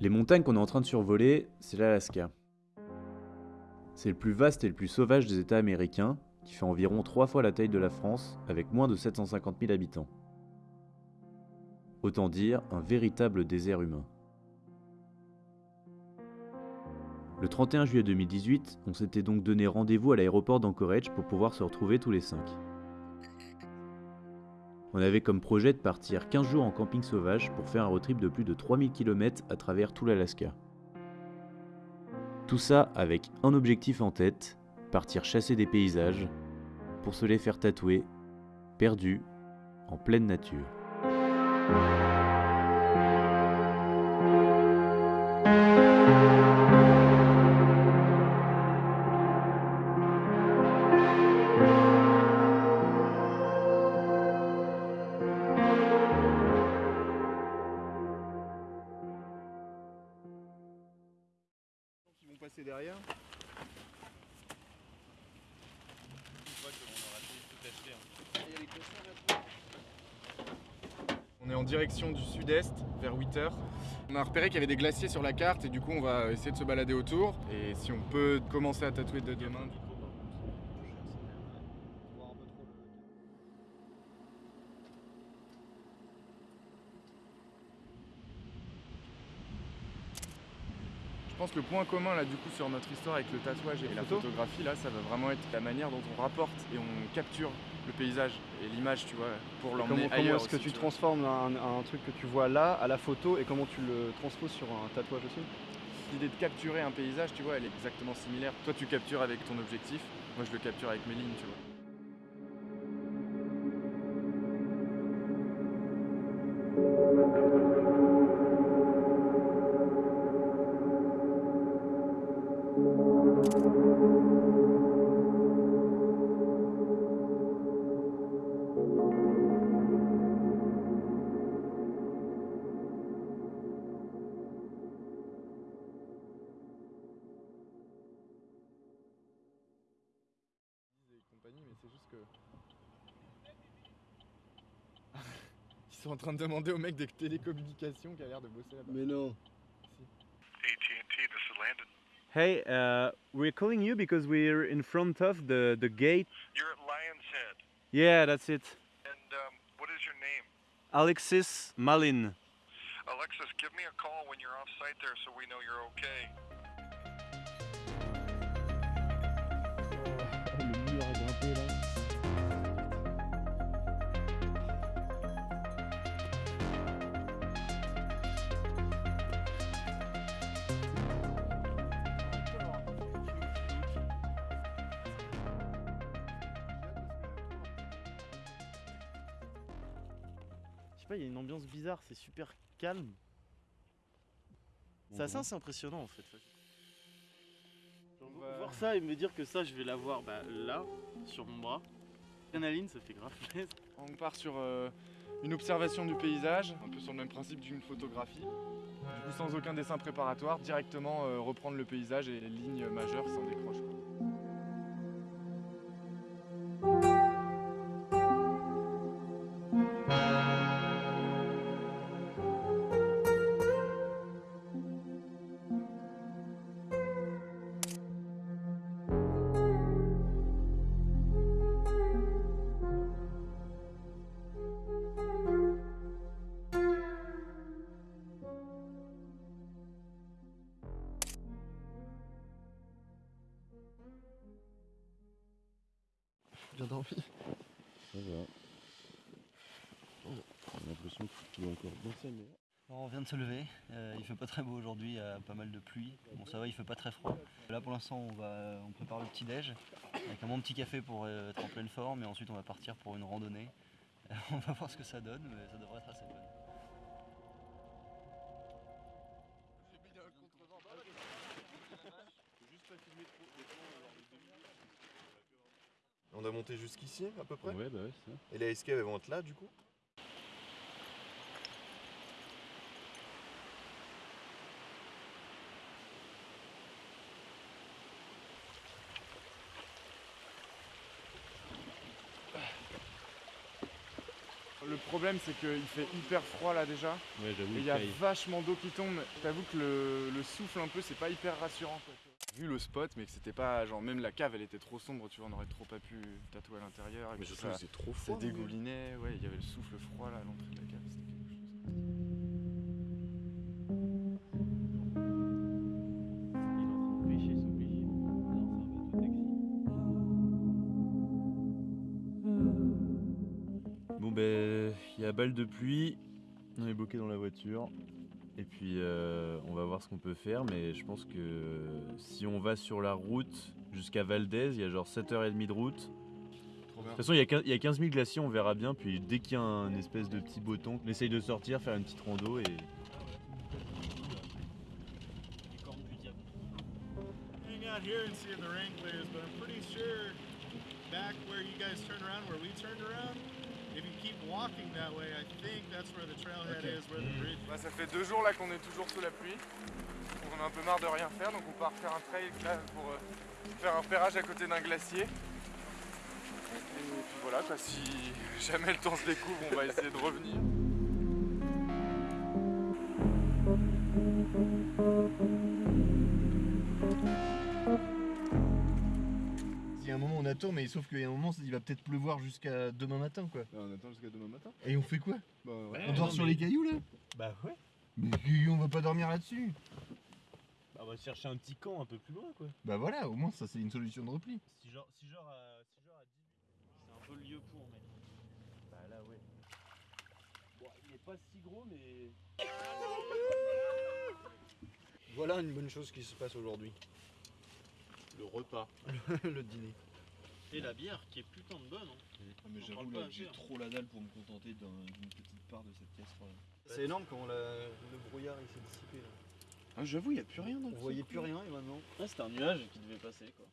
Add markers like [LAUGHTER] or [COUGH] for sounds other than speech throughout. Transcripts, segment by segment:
Les montagnes qu'on est en train de survoler, c'est l'Alaska. C'est le plus vaste et le plus sauvage des États américains, qui fait environ trois fois la taille de la France, avec moins de 750 000 habitants. Autant dire un véritable désert humain. Le 31 juillet 2018, on s'était donc donné rendez-vous à l'aéroport d'Anchorage pour pouvoir se retrouver tous les cinq. On avait comme projet de partir 15 jours en camping sauvage pour faire un road trip de plus de 3000 km à travers tout l'Alaska. Tout ça avec un objectif en tête, partir chasser des paysages, pour se les faire tatouer, perdus, en pleine nature. On est en direction du sud-est, vers 8h. On a repéré qu'il y avait des glaciers sur la carte et du coup on va essayer de se balader autour. Et si on peut commencer à tatouer de demain. du coup. Je pense que le point commun là du coup sur notre histoire avec le tatouage et la photographie là, ça va vraiment être la manière dont on rapporte et on capture le paysage et l'image, tu vois, pour Comment, l'emmener comment ailleurs. est-ce que tu transformes un, un truc que tu vois là à la photo et comment tu le transposes sur un tatouage aussi? L'idée de capturer un paysage, tu vois, elle est exactement similaire. Toi, tu captures avec ton objectif, moi, je le capture avec mes lignes, tu vois. Mais c'est juste que. [LAUGHS] Ils sont en train de demander au mec des télécommunications qui a l'air de bosser là-bas. Mais non. AT&T, this is Landon. Hey, uh, we're calling you because we're in front of the, the gate. You're at Lion's Head. Yeah, that's it. And um, what is your name? Alexis Malin. Alexis, give me a call when you're off site there so we know you're okay. Pas, il y a une ambiance bizarre, c'est super calme. C'est assez, assez impressionnant en fait. Voir ça et me dire que ça, je vais l'avoir bah, là, sur mon bras. Adrénaline, ça fait grave plaisir. On part sur euh, une observation du paysage, un peu sur le même principe d'une photographie. Du coup, sans aucun dessin préparatoire, directement euh, reprendre le paysage et les lignes majeures s'en décrochent. L'impression encore. On vient de se lever, euh, il fait pas très beau aujourd'hui, il y a pas mal de pluie. Bon ça va, il fait pas très froid. Là pour l'instant on va on prépare le petit déj avec un bon petit café pour euh, être en pleine forme et ensuite on va partir pour une randonnée. [LAUGHS] on va voir ce que ça donne, mais ça devrait être assez fun. On a monté jusqu'ici à peu près Ouais, bah ouais, c'est ça. Et les escaves elles vont être là du coup Le problème, c'est qu'il fait hyper froid là déjà. Ouais, j'avoue. Et il y a vachement d'eau qui tombe. J'avoue que le, le souffle un peu, c'est pas hyper rassurant. Quoi. Vu le spot, mais que c'était pas genre même la cave, elle était trop sombre, tu vois, on aurait trop pas pu tatouer à l'intérieur. et Mais puis surtout, ça, c'est trop ça froid. hein. dégoulinait, ouais, il y avait le souffle froid là à l'entrée de la cave. C'était quelque chose. Bon ben, il y a balle de pluie, on est bloqué dans la voiture. Et puis euh, on va voir ce qu'on peut faire, mais je pense que si on va sur la route jusqu'à Valdez, il y a genre 7h30 de route. De toute façon, il y, a 15 il y a 15 000 glaciers, on verra bien. Puis dès qu'il y a un espèce de petit beton, on essaye de sortir, faire une petite rando et. Les cornes du diable. hang out here and see if the rain clears, but I'm pretty sure back where you guys turned around, where we turned around, keep walking that way, I think that's where the trailhead is, where the bridge Bah, ça fait deux jours là qu'on est toujours sous la pluie. On a un peu marre de rien faire, donc on part faire un trail là pour euh, faire un repérage à côté d'un glacier. Et puis voilà, quoi, si [LAUGHS] jamais le temps se découvre, on va essayer de revenir. Mais sauf qu'il y a un moment il va peut-être pleuvoir jusqu'à demain matin quoi. Là, on attend jusqu'à demain matin. Et on fait quoi? Bah ouais. On dort sur les cailloux là? Bah ouais. Mais on va pas dormir là-dessus. Bah, on va chercher un petit camp un peu plus loin quoi. Bah voilà, au moins ça c'est une solution de repli. Si genre, si genre, à, si genre à 10 c'est un peu le lieu pour, mec. Bah là ouais. Bon, il est pas si gros mais. Voilà une bonne chose qui se passe aujourd'hui. Le repas. [LAUGHS] le dîner. Et la bière qui est putain de bonne. Hein. Ah, mais j'avoue, là, j'ai cher. trop la dalle pour me contenter d'un- d'une petite part de cette caisse. voilà. C'est énorme quand la- le brouillard il s'est dissipé là. Ah, j'avoue, il n'y a plus rien dans On voyait plus rien et maintenant. Ouais, c'était un nuage qui devait passer quoi.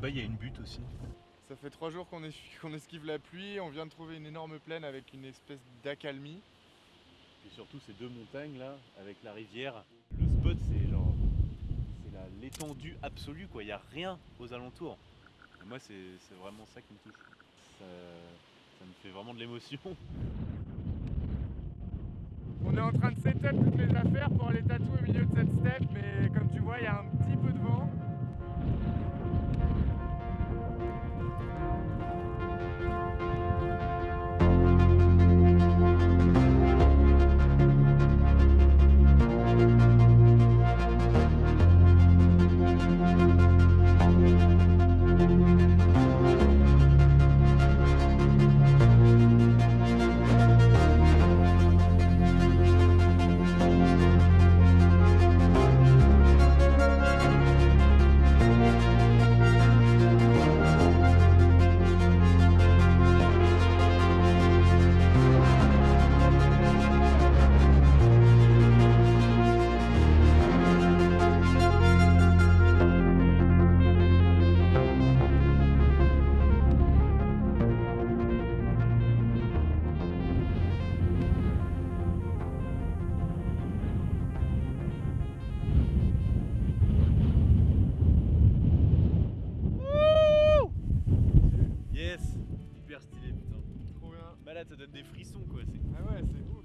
Là-bas, il y a une butte aussi. Ça fait trois jours qu'on es- qu'on esquive la pluie, on vient de trouver une énorme plaine avec une espèce d'accalmie. Et surtout ces deux montagnes là, avec la rivière. Le spot, c'est genre. C'est la- l'étendue absolue quoi, il n'y a rien aux alentours. Et moi, c'est c'est vraiment ça qui me touche. Ça, ça me fait vraiment de l'émotion. On est en train de setup toutes les affaires pour aller tatouer au milieu de cette steppe, mais comme tu vois, il y a un petit peu de vent. Thank you. Hyper stylé putain. Trop bien. Malade, ça donne des frissons quoi. c'est- Ah ouais, c'est ouf.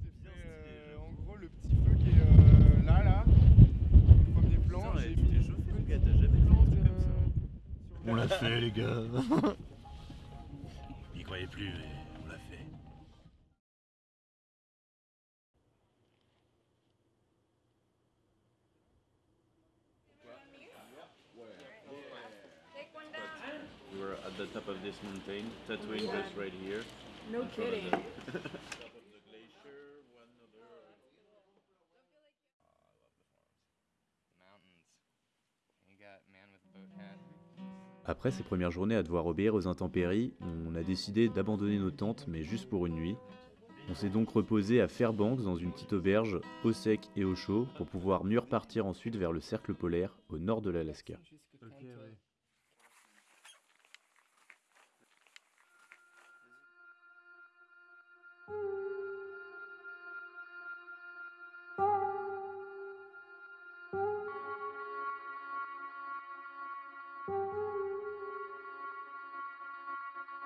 Je t'ai fait euh, en gros le petit feu qui est euh, là, là. Le premier plan. Putain, j'ai tu mis chauffé, mon gars, t'as jamais fait un plantes, truc comme ça. euh, sur On la- l'a fait les gars. [LAUGHS] Il croyait plus, mais on l'a fait. We were at the top of this mountain, tattooing this right here. No kidding. mountains. You got man with boat hat. Après ces premières journées à devoir obéir aux intempéries, on a décidé d'abandonner nos tentes, mais juste pour une nuit. On s'est donc reposé à Fairbanks dans une petite auberge, au sec et au chaud, pour pouvoir mieux repartir ensuite vers le cercle polaire, au nord de l'Alaska.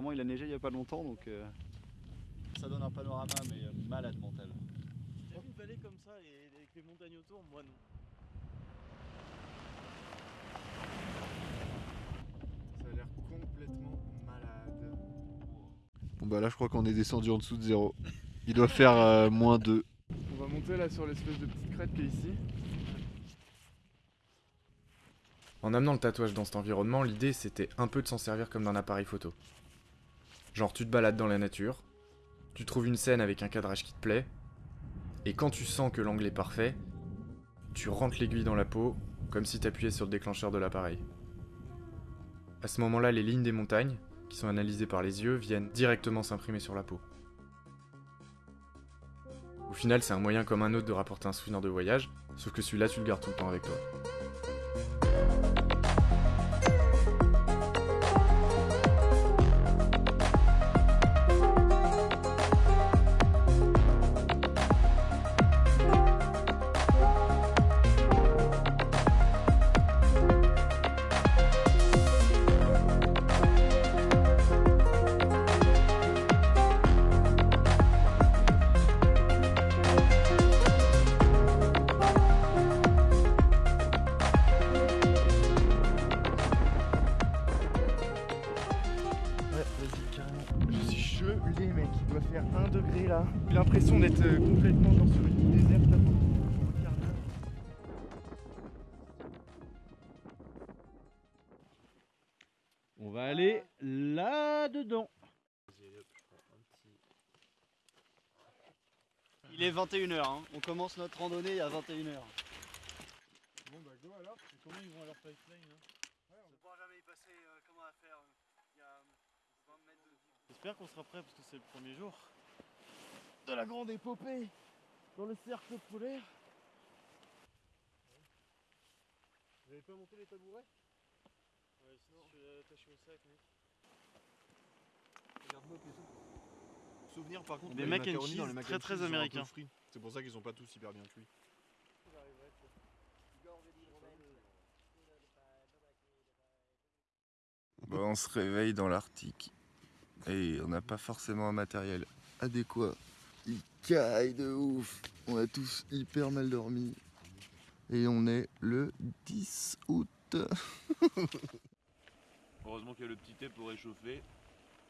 apparemment, il a neigé il y a pas longtemps, donc euh, ça donne un panorama, mais euh, malade mental. T'as vu une vallée comme ça et avec les montagnes autour Moi non. Ça a l'air complètement malade. Bon bah là je crois qu'on est descendu en dessous de zéro. Il doit faire euh, moins 2. On va monter là sur l'espèce de petite crête qui est ici. En amenant le tatouage dans cet environnement, l'idée c'était un peu de s'en servir comme d'un appareil photo. Genre tu te balades dans la nature, tu trouves une scène avec un cadrage qui te plaît, et quand tu sens que l'angle est parfait, tu rentres l'aiguille dans la peau comme si t'appuyais sur le déclencheur de l'appareil. À ce moment-là, les lignes des montagnes, qui sont analysées par les yeux, viennent directement s'imprimer sur la peau. Au final, c'est un moyen comme un autre de rapporter un souvenir de voyage, sauf que celui-là, tu le gardes tout le temps avec toi. D'être euh, complètement genre sur une île déserte là. On va aller là-dedans. Il est 21h, hein. on commence notre randonnée à 21h. Bon bah go alors, Et comment ils vont à leur pipeline hein? On ne pourra jamais y passer comment à faire. Il y a 20 mètres de J'espère qu'on sera prêt parce que c'est le premier jour de la grande épopée dans le cercle polaire. Vous avez pas monté les tabourets? Ouais, sinon je suis attaché au sac, mec. Souvenir par contre, Des les mac and macaronis dans cheese les mac très, and très américains. frits. C'est pour ça qu'ils sont pas tous hyper bien cuits. Bon, on se réveille dans l'Arctique et on n'a pas forcément un matériel adéquat. Il caille de ouf. On a tous hyper mal dormi. Et on est le 10 août. [LAUGHS] Heureusement qu'il y a le petit thé pour réchauffer.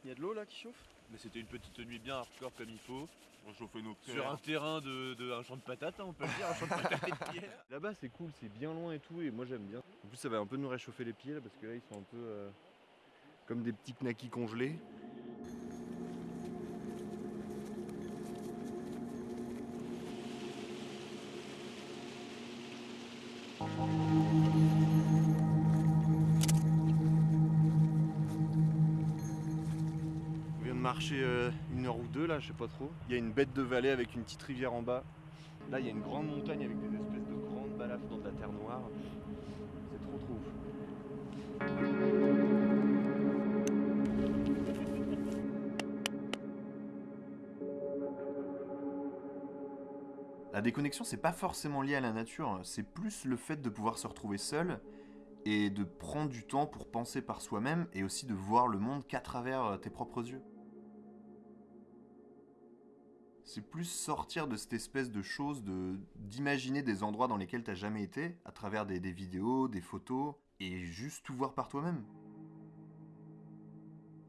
Il y a de l'eau là qui chauffe? Mais c'était une petite nuit bien hardcore comme il faut. On chauffait nos Sur un terrain de, de- un champ de patates, hein, on peut le dire, un champ de patates et de pierre. [LAUGHS] Là-bas, c'est cool, c'est bien loin et tout, et moi j'aime bien. En plus, ça va un peu nous réchauffer les pieds là parce que là, ils sont un peu euh, comme des petits knackis congelés. Marcher euh, une heure ou deux là, je sais pas trop. Il y a une bête de vallée avec une petite rivière en bas. Là, il y a une grande montagne avec des espèces de grandes balafres dans de la terre noire. C'est trop trop ouf. La déconnexion, c'est pas forcément lié à la nature, c'est plus le fait de pouvoir se retrouver seul et de prendre du temps pour penser par soi-même et aussi de voir le monde qu'à travers euh, tes propres yeux. C'est plus sortir de cette espèce de chose de d'imaginer des endroits dans lesquels t'as jamais été à travers des, des vidéos, des photos et juste tout voir par toi-même.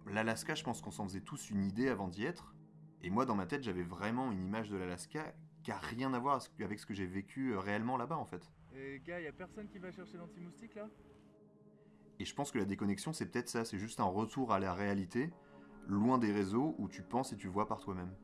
L'Alaska, je pense qu'on s'en faisait tous une idée avant d'y être. Et moi, dans ma tête, j'avais vraiment une image de l'Alaska qui a rien à voir avec ce que j'ai vécu euh, réellement là-bas, en fait. Et gars, y a personne qui va chercher l'anti-moustique là? Et je pense que la déconnexion, c'est peut-être ça, c'est juste un retour à la réalité, loin des réseaux où tu penses et tu vois par toi-même.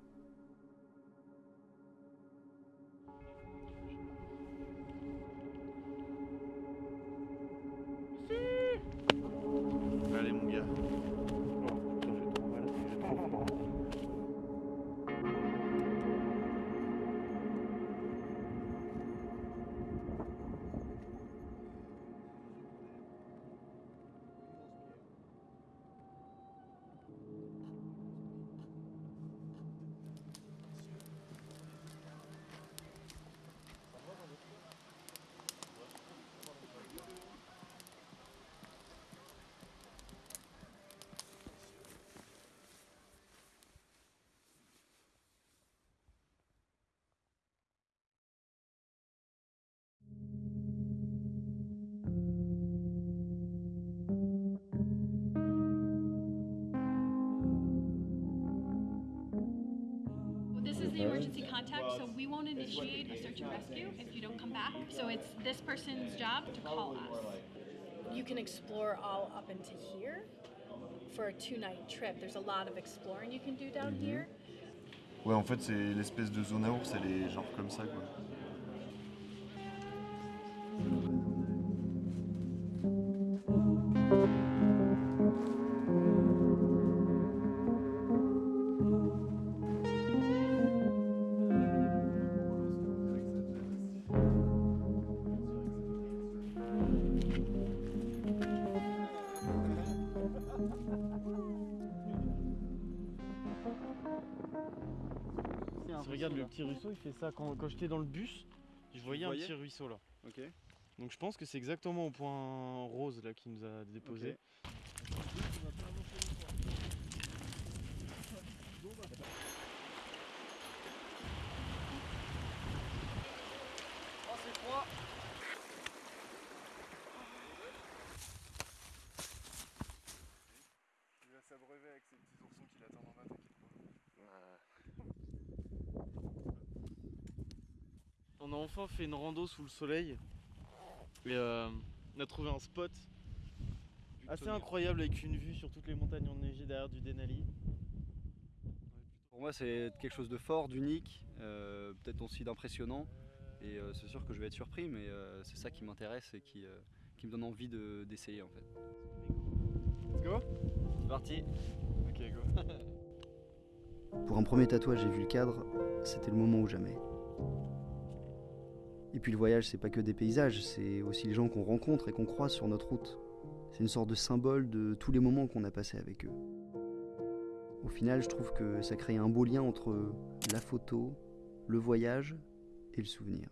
Emergency contact, so we won't initiate a search and rescue if you don't come back. So it's this person's job to call us. You can explore all up into here for a two night trip. There's a lot of exploring you can do down Mhm. here. Ouais, en fait, c'est l'espèce de zone à ours, elle est genre comme ça, quoi. Petit ruisseau, il fait ça. Quand, quand j'étais dans le bus, je voyais un petit ruisseau là. Ok. Donc je pense que c'est exactement au point rose là qui nous a déposé. Oh, c'est froid Il va s'abreuver avec ses petits oursons qui l'attendent en bas, t'inquiète On a enfin fait une rando sous le soleil. Et euh, on a trouvé un spot assez incroyable avec une vue sur toutes les montagnes enneigées derrière du Denali. Pour moi, c'est quelque chose de fort, d'unique, euh, peut-être aussi d'impressionnant. Et euh, c'est sûr que je vais être surpris, mais euh, c'est ça qui m'intéresse et qui, euh, qui me donne envie de- d'essayer en fait. Let's go C'est parti Ok, go [LAUGHS] Pour un premier tatouage, j'ai vu le cadre, c'était le moment ou jamais. Et puis le voyage, c'est pas que des paysages, c'est aussi les gens qu'on rencontre et qu'on croise sur notre route. C'est une sorte de symbole de tous les moments qu'on a passés avec eux. Au final, je trouve que ça crée un beau lien entre la photo, le voyage et le souvenir.